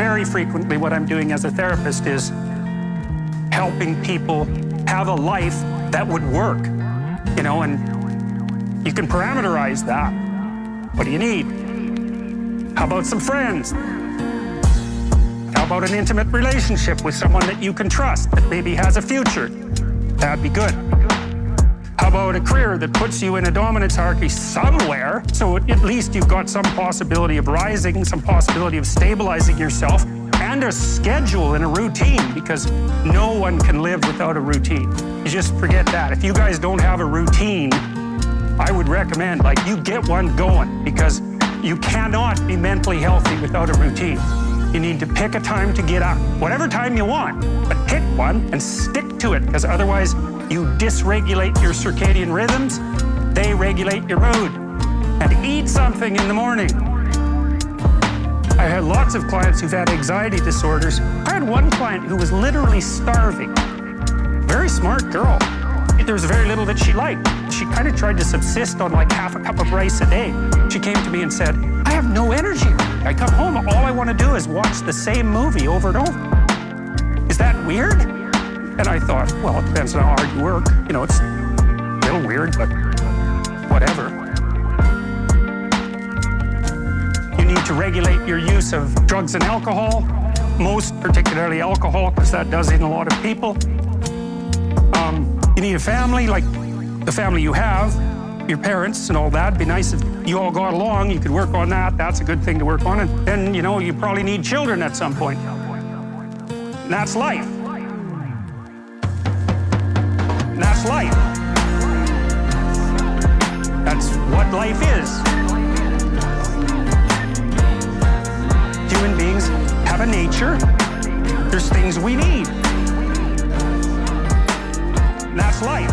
very frequently what I'm doing as a therapist is helping people have a life that would work, you know, and you can parameterize that. What do you need? How about some friends? How about an intimate relationship with someone that you can trust, that maybe has a future? That'd be good. How about a career that puts you in a dominance hierarchy somewhere, so at least you've got some possibility of rising, some possibility of stabilizing yourself, and a schedule and a routine, because no one can live without a routine. You just forget that. If you guys don't have a routine, I would recommend, like, you get one going, because you cannot be mentally healthy without a routine. You need to pick a time to get up, whatever time you want, but one and stick to it, because otherwise you dysregulate your circadian rhythms, they regulate your mood. And eat something in the morning. I had lots of clients who've had anxiety disorders. I had one client who was literally starving. Very smart girl. There was very little that she liked. She kind of tried to subsist on like half a cup of rice a day. She came to me and said, I have no energy. I come home, all I want to do is watch the same movie over and over. That weird? And I thought, well, it depends on how hard you work. You know, it's a little weird, but whatever. You need to regulate your use of drugs and alcohol, most particularly alcohol, because that does in a lot of people. Um, you need a family, like the family you have, your parents and all that. It'd be nice if you all got along. You could work on that. That's a good thing to work on. And then, you know, you probably need children at some point. That's life. That's life. That's what life is. Human beings have a nature. There's things we need. That's life.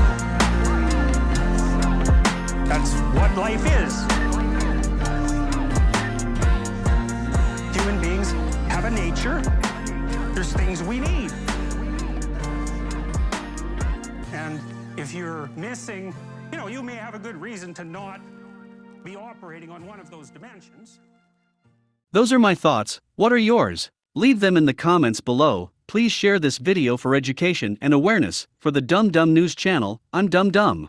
That's what life is. Human beings have a nature. There's things we need. And if you're missing, you know, you may have a good reason to not be operating on one of those dimensions. Those are my thoughts. What are yours? Leave them in the comments below. Please share this video for education and awareness. For the Dumb Dumb News channel, I'm Dumb Dumb.